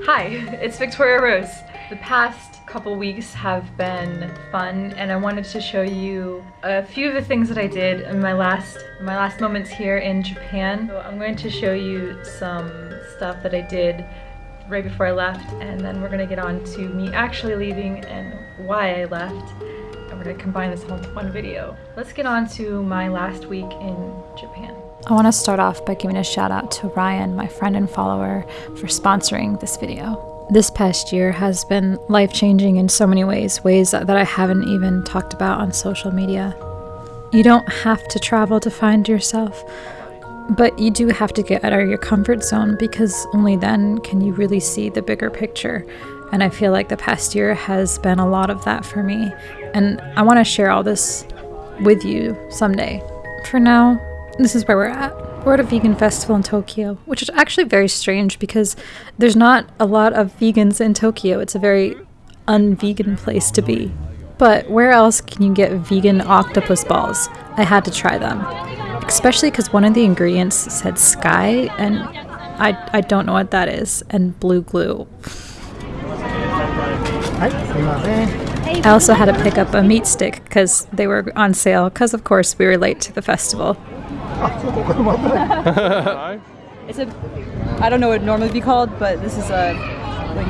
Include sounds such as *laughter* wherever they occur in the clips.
Hi, it's Victoria Rose. The past couple weeks have been fun and I wanted to show you a few of the things that I did in my last my last moments here in Japan. So I'm going to show you some stuff that I did right before I left and then we're gonna get on to me actually leaving and why I left we're gonna combine this all into one video. Let's get on to my last week in Japan. I want to start off by giving a shout out to Ryan, my friend and follower, for sponsoring this video. This past year has been life changing in so many ways, ways that I haven't even talked about on social media. You don't have to travel to find yourself, but you do have to get out of your comfort zone because only then can you really see the bigger picture. And I feel like the past year has been a lot of that for me. And I want to share all this with you someday. For now, this is where we're at. We're at a vegan festival in Tokyo, which is actually very strange because there's not a lot of vegans in Tokyo. It's a very unvegan place to be. But where else can you get vegan octopus balls? I had to try them. Especially because one of the ingredients said sky, and I, I don't know what that is, and blue glue. I also had to pick up a meat stick because they were on sale, because of course we were late to the festival. *laughs* it's a, I don't know what it normally be called, but this is a like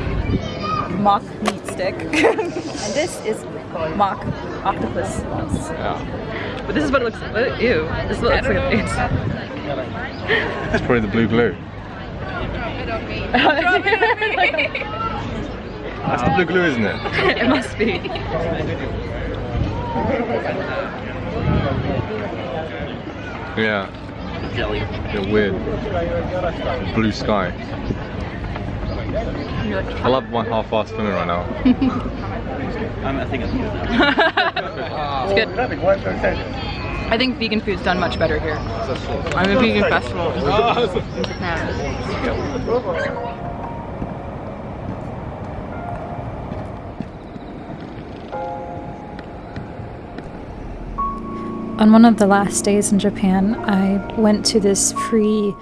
mock meat stick, *laughs* and this is mock octopus. Yeah. But this is what it looks like. Ew. This looks like a it's. *laughs* That's probably the blue glue. That's the blue glue, isn't it? it must be. Yeah. Jelly. They're weird. Blue sky. I love my half-assed swimming right now. *laughs* um, I think it's good it's good. I think vegan food's done much better here. I'm a vegan festival. On one of the last days in Japan, I went to this free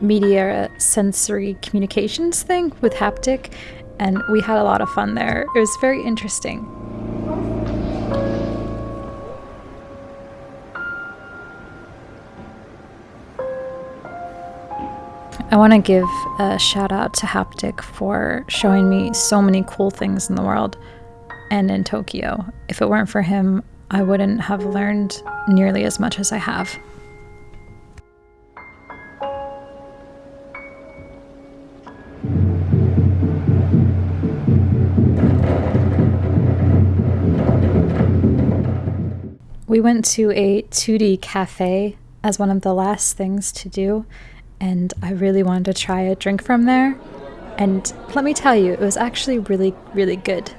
media sensory communications thing with Haptic, and we had a lot of fun there. It was very interesting. I want to give a shout out to Haptic for showing me so many cool things in the world and in Tokyo. If it weren't for him, I wouldn't have learned nearly as much as I have. We went to a 2D cafe as one of the last things to do, and I really wanted to try a drink from there. And let me tell you, it was actually really, really good.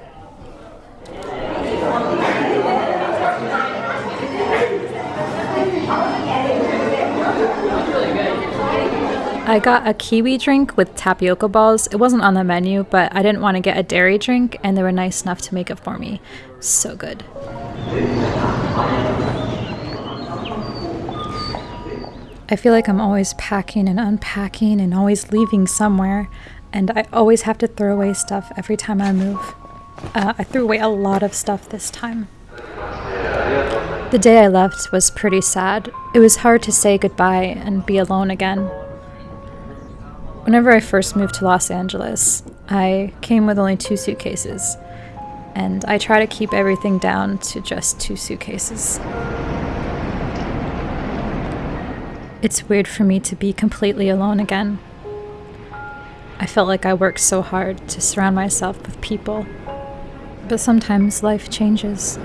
I got a kiwi drink with tapioca balls. It wasn't on the menu, but I didn't want to get a dairy drink, and they were nice enough to make it for me. So good. I feel like I'm always packing and unpacking and always leaving somewhere, and I always have to throw away stuff every time I move. Uh, I threw away a lot of stuff this time. The day I left was pretty sad. It was hard to say goodbye and be alone again. Whenever I first moved to Los Angeles, I came with only two suitcases, and I try to keep everything down to just two suitcases. It's weird for me to be completely alone again. I felt like I worked so hard to surround myself with people, but sometimes life changes.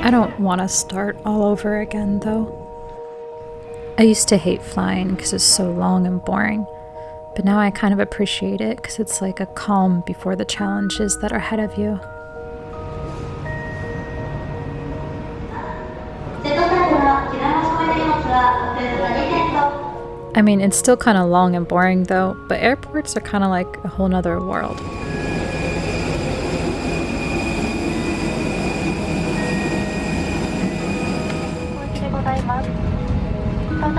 I don't want to start all over again, though. I used to hate flying because it's so long and boring, but now I kind of appreciate it because it's like a calm before the challenges that are ahead of you. I mean, it's still kind of long and boring though, but airports are kind of like a whole nother world. I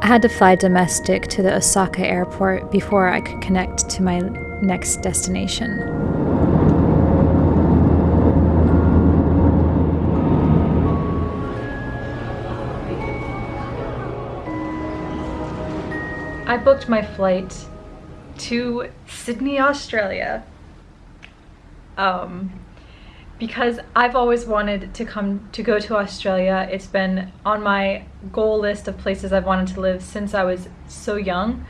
had to fly domestic to the Osaka airport before I could connect to my next destination. I booked my flight to Sydney, Australia. Um, because I've always wanted to come to go to Australia. It's been on my goal list of places I've wanted to live since I was so young.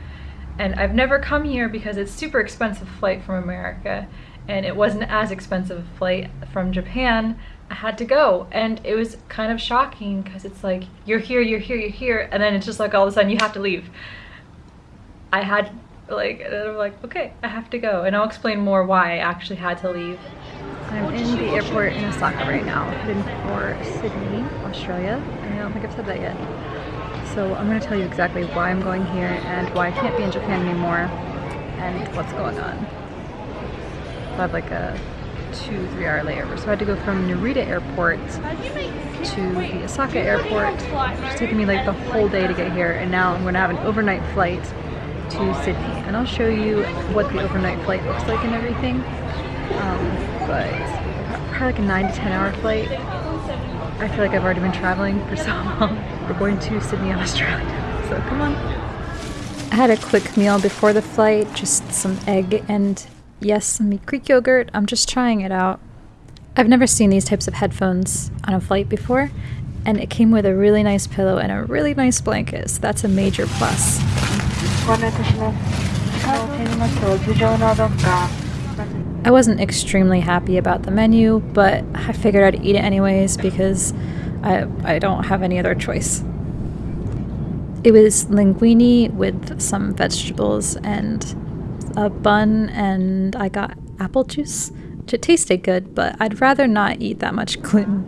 And I've never come here because it's super expensive flight from America and it wasn't as expensive a flight from Japan. I had to go and it was kind of shocking because it's like you're here, you're here, you're here and then it's just like all of a sudden you have to leave. I had like I'm like okay I have to go and I'll explain more why I actually had to leave. I'm in the airport in Osaka right now, heading for Sydney, Australia, I don't think I've said that yet. So I'm going to tell you exactly why I'm going here and why I can't be in Japan anymore and what's going on. I have like a two, three hour layover. So I had to go from Narita Airport to the Osaka Airport. It's taken me like the whole day to get here and now I'm going to have an overnight flight to Sydney. And I'll show you what the overnight flight looks like and everything. Um, but probably like a 9 to 10 hour flight. I feel like I've already been traveling for *laughs* so long. We're going to Sydney, Australia. So come on. I had a quick meal before the flight, just some egg and yes, some Greek yogurt. I'm just trying it out. I've never seen these types of headphones on a flight before, and it came with a really nice pillow and a really nice blanket, so that's a major plus. I wasn't extremely happy about the menu, but I figured I'd eat it anyways because I, I don't have any other choice. It was linguine with some vegetables and a bun, and I got apple juice, which it tasted good, but I'd rather not eat that much gluten.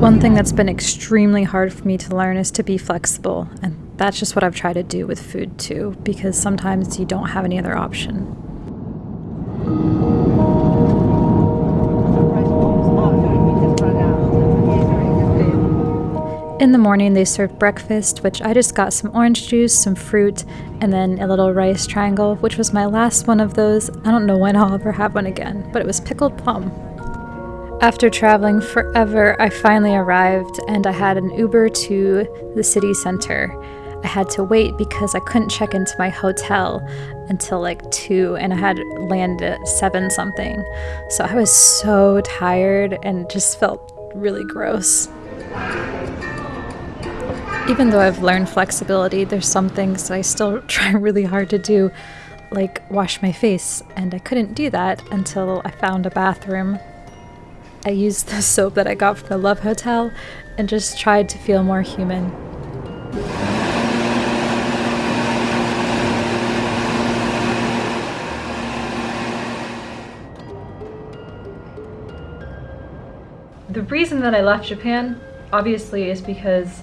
One thing that's been extremely hard for me to learn is to be flexible, and that's just what I've tried to do with food too, because sometimes you don't have any other option. In the morning, they served breakfast, which I just got some orange juice, some fruit, and then a little rice triangle, which was my last one of those. I don't know when I'll ever have one again, but it was pickled plum. After traveling forever, I finally arrived and I had an Uber to the city center. I had to wait because I couldn't check into my hotel until like 2 and I had landed at 7 something. So I was so tired and just felt really gross. Even though I've learned flexibility, there's some things that I still *laughs* try really hard to do, like wash my face, and I couldn't do that until I found a bathroom I used the *laughs* soap that I got from the Love Hotel and just tried to feel more human. The reason that I left Japan, obviously, is because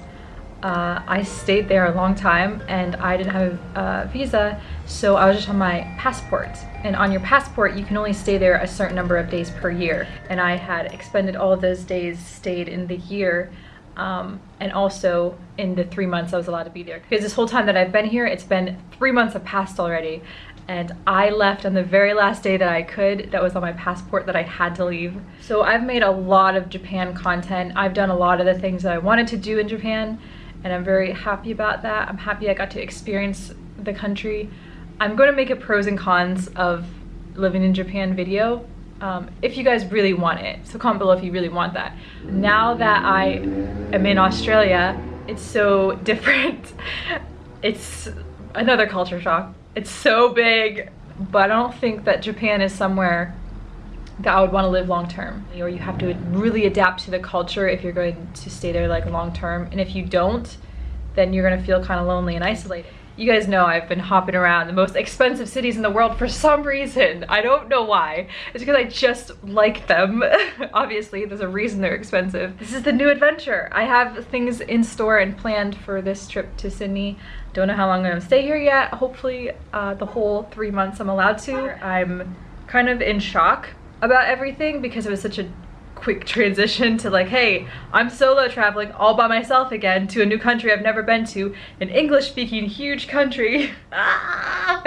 uh, I stayed there a long time and I didn't have a visa, so I was just on my passport. And on your passport, you can only stay there a certain number of days per year. And I had expended all of those days stayed in the year um, and also in the three months I was allowed to be there. Because this whole time that I've been here, it's been three months have passed already. And I left on the very last day that I could, that was on my passport that I had to leave. So I've made a lot of Japan content. I've done a lot of the things that I wanted to do in Japan and I'm very happy about that. I'm happy I got to experience the country. I'm going to make a pros and cons of living in Japan video um, if you guys really want it. So comment below if you really want that. Now that I am in Australia, it's so *laughs* different. It's another culture shock. It's so big, but I don't think that Japan is somewhere that I would want to live long term. Or you have to really adapt to the culture if you're going to stay there like long term. And if you don't, then you're gonna feel kind of lonely and isolated. You guys know I've been hopping around the most expensive cities in the world for some reason. I don't know why. It's because I just like them. *laughs* Obviously, there's a reason they're expensive. This is the new adventure. I have things in store and planned for this trip to Sydney. Don't know how long I'm gonna stay here yet. Hopefully uh, the whole three months I'm allowed to. I'm kind of in shock about everything because it was such a quick transition to like, hey, I'm solo traveling all by myself again to a new country I've never been to, an English speaking huge country. *laughs* I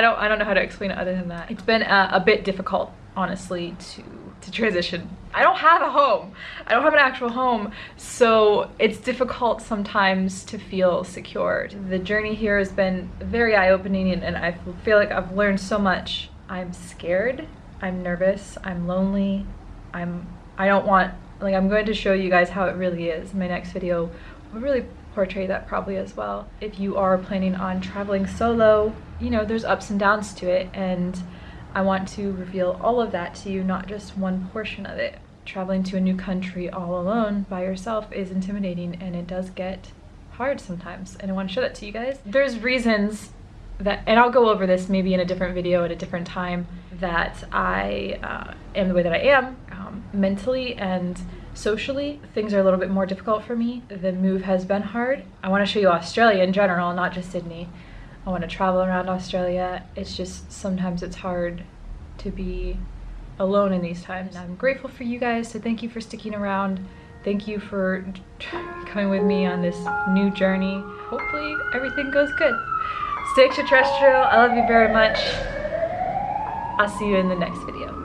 don't I don't know how to explain it other than that. It's been a, a bit difficult, honestly, to to transition. I don't have a home. I don't have an actual home, so it's difficult sometimes to feel secured. The journey here has been very eye-opening and, and I feel like I've learned so much. I'm scared, I'm nervous, I'm lonely, I'm I don't want like I'm going to show you guys how it really is. My next video will really portray that probably as well. If you are planning on traveling solo, you know, there's ups and downs to it and I want to reveal all of that to you, not just one portion of it. Traveling to a new country all alone by yourself is intimidating and it does get hard sometimes and I want to show that to you guys. There's reasons that, and I'll go over this maybe in a different video at a different time, that I uh, am the way that I am mentally and socially. Things are a little bit more difficult for me. The move has been hard. I want to show you Australia in general, not just Sydney. I want to travel around Australia. It's just sometimes it's hard to be alone in these times. I'm grateful for you guys, so thank you for sticking around. Thank you for *laughs* coming with me on this new journey. Hopefully everything goes good. Stay extraterrestrial. I love you very much. I'll see you in the next video.